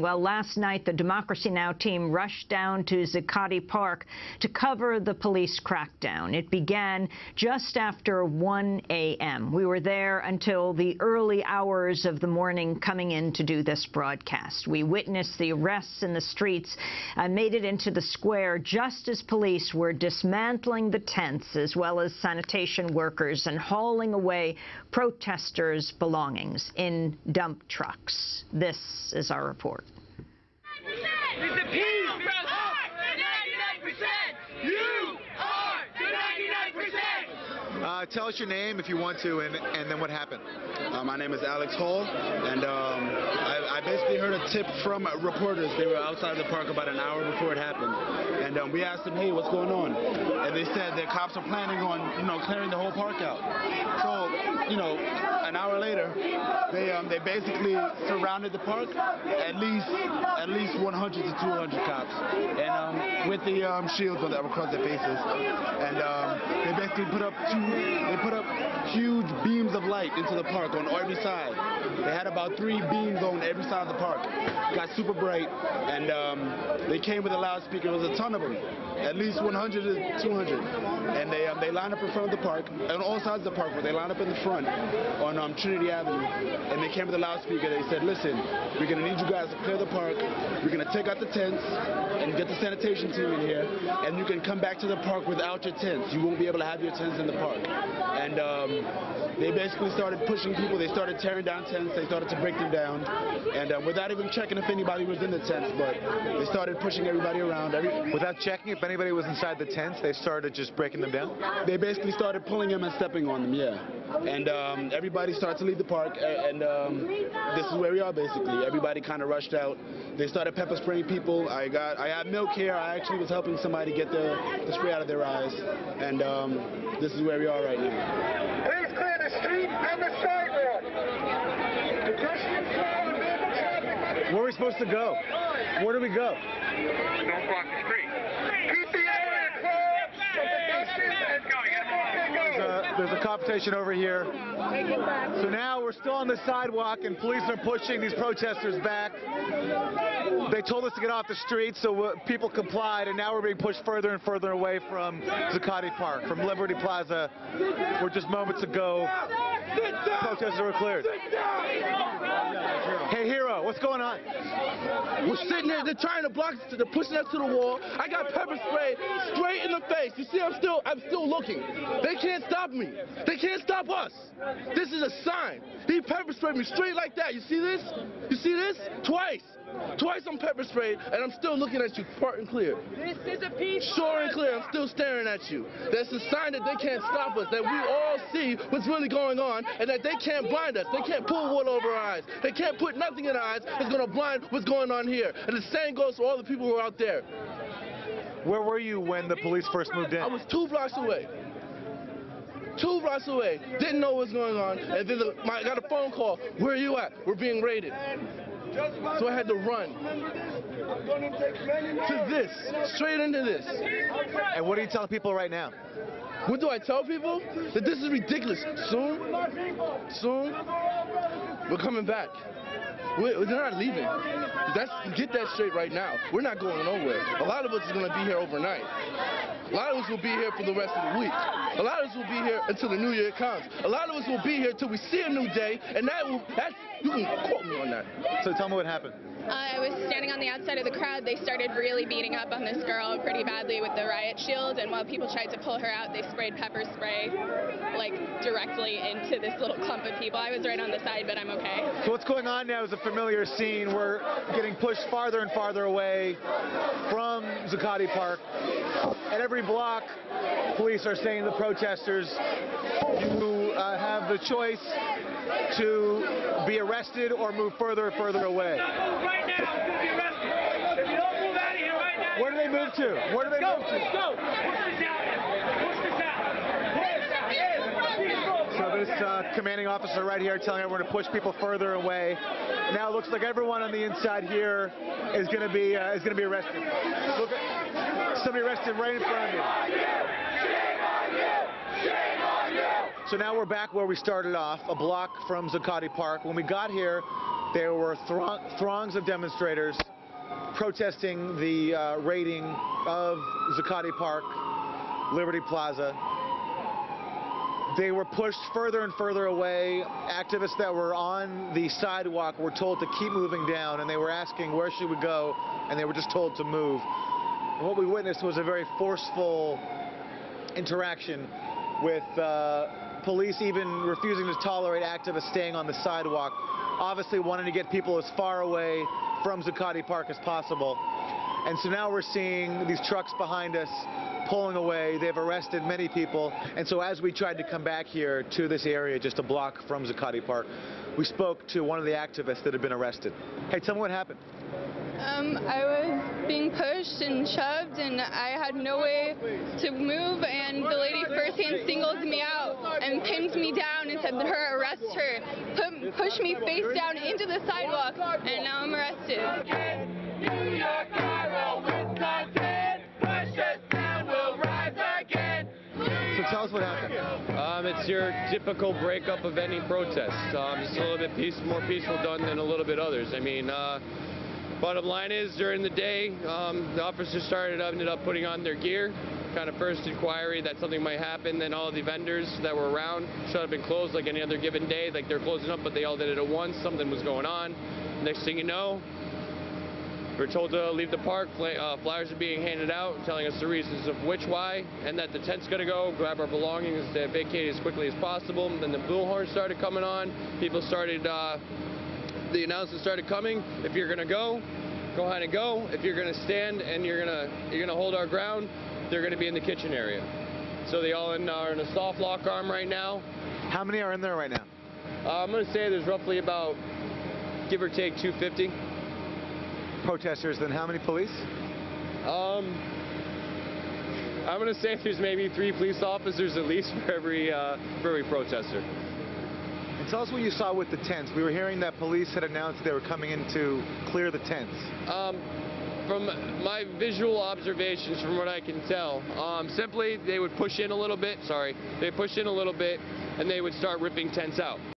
Well, last night, the Democracy Now! team rushed down to Zuccotti Park to cover the police crackdown. It began just after 1 a.m. We were there until the early hours of the morning coming in to do this broadcast. We witnessed the arrests in the streets and made it into the square just as police were dismantling the tents as well as sanitation workers and hauling away protesters' belongings in dump trucks. This is our report. Uh, tell us your name if you want to, and, and then what happened. Uh, my name is Alex Hall, and um, I, I, basically heard a tip from reporters. They were outside the park about an hour before it happened, and um, we asked them, "Hey, what's going on?" And they said the cops are planning on, you know, clearing the whole park out. So, you know, an hour later, they um, they basically surrounded the park, at least at least 100 to 200 cops, and um, with the um, shields that were across their faces, and um, they basically put up two, they put up huge beams of light into the park on every side. They had about three beams on every side of the park. It Got super bright, and um, they came with a loudspeaker. There was a ton of them, at least 100 to 200, and they um, they lined up in front of the park, on all sides of the park, but they lined up in the front on um, Trinity Avenue, and they came with a loudspeaker. They said, listen, we're going to need you guys to clear the park. We're going to take out the tents and get the sanitation team in here, and you can come back to the park without your tents. You won't be able to have your tents in the park. And um, they basically started pushing people. They started tearing down tents. They started to break them down, and uh, without even checking if anybody was in the tents, but they started pushing everybody around. Every without checking if anybody was inside the tents, they started just breaking them down? They basically started pulling them and stepping on them, yeah. And um, everybody started to leave the park, and um, this is where we are basically. Everybody kind of rushed out. They started pepper spraying people. I got, I had milk here. I actually was helping somebody get the, the spray out of their eyes, and um, this is where we are right now. Please clear the street and the sidewalk. Where are we supposed to go? Where do we go? Don't block the street. Keep the area closed. Let's go. There's a, competition over here. So now we're still on the sidewalk and police are pushing these protesters back. They told us to get off the street, so uh, people complied, and now we're being pushed further and further away from Zuccotti Park, from Liberty Plaza, where just moments ago protesters were cleared. Hey, Hero, what's going on? We're sitting there, they're trying to block us, they're pushing us to the wall. I got pepper spray straight in the face. You see, I'm still, I'm still looking. They can't stop me. They can't stop us. This is a sign. He pepper sprayed me straight like that. You see this? You see this? Twice. Twice I'm pepper sprayed, and I'm still looking at you, part and clear. This is a piece. Sure and clear, I'm still staring at you. That's a sign that they can't stop us, that we all see what's really going on, and that they can't blind us. They can't pull wool over our eyes. They can't put nothing in our eyes that's going to blind what's going on here. And the same goes for all the people who are out there. Where were you when the police first moved in? I was two blocks away. Two blocks away. Didn't know what was going on. And then the, my, I got a phone call. Where are you at? We're being raided. So I had to run to this, straight into this. And what are you telling people right now? What do I tell people? That this is ridiculous. Soon, soon, we're coming back. We're, they're not leaving. That's get that straight right now. We're not going nowhere. A lot of us is going to be here overnight. A lot of us will be here for the rest of the week. A lot of us will be here until the new year comes. A lot of us will be here until we see a new day, and that will, that's, you can quote me on that. So tell me what happened. Uh, I was standing on the outside of the crowd. They started really beating up on this girl pretty badly with the riot shield, and while people tried to pull her out, they sprayed pepper spray like directly into this little clump of people. I was right on the side, but I'm okay. So what's going on now is a familiar scene. We're getting pushed farther and farther away from Zuccotti Park. At every block, police are saying to the protesters, you uh, have the choice to be arrested or move further and further away. Right now, it's going to be arrested. If you don't move out of here right now, Where do they move to? Where do they go, move to? go. Push this out. Push this out. This uh, commanding officer right here telling everyone to push people further away. Now it looks like everyone on the inside here is going to be uh, is going to be arrested. Look somebody arrested right in front of me. So now we're back where we started off, a block from Zuccotti Park. When we got here, There were throng- throngs of demonstrators protesting the uh, raiding of Zuccotti Park, Liberty Plaza. They were pushed further and further away. Activists that were on the sidewalk were told to keep moving down, and they were asking where should we go, and they were just told to move. And what we witnessed was a very forceful interaction with uh, police even refusing to tolerate activists staying on the sidewalk, obviously wanting to get people as far away from Zuccotti Park as possible. And so now we're seeing these trucks behind us pulling away. They've arrested many people. And so as we tried to come back here to this area just a block from Zuccotti Park, we spoke to one of the activists that had been arrested. Hey, tell me what happened. Um, I was being pushed and shoved, and I had no way to move. And the lady firsthand singled me out and pinned me down and said, to "Her, arrest her." Put, pushed me face down into the sidewalk, and now I'm arrested. New York, Cairo, Wisconsin, push us down, we'll rise again. So tell us what happened. Um, it's your typical breakup of any protest. Um, just a little bit peace, more peaceful done than a little bit others. I mean, uh, bottom line is during the day, um, the officers started up ended up putting on their gear. Kind of first inquiry that something might happen. Then all the vendors that were around shut up and closed like any other given day. Like they're closing up, but they all did it at once. Something was going on. Next thing you know, we're told to leave the park. Uh, flyers are being handed out, telling us the reasons of which why, and that the tent's going to go. Grab our belongings, to vacate as quickly as possible. Then the bullhorn started coming on. People started. Uh, the announcements started coming. If you're going to go, go ahead and go. If you're going to stand and you're going to you're going to hold our ground, they're going to be in the kitchen area. So they all in, are in a soft lock arm right now. How many are in there right now? Uh, I'm going to say there's roughly about, give or take, 250. Protesters, then how many police? Um, I'm gonna say there's maybe three police officers at least for every uh, for every protester. Tell us what you saw with the tents. We were hearing that police had announced they were coming in to clear the tents. Um, from my visual observations, from what I can tell, um, simply they would push in a little bit. Sorry, they push in a little bit, and they would start ripping tents out.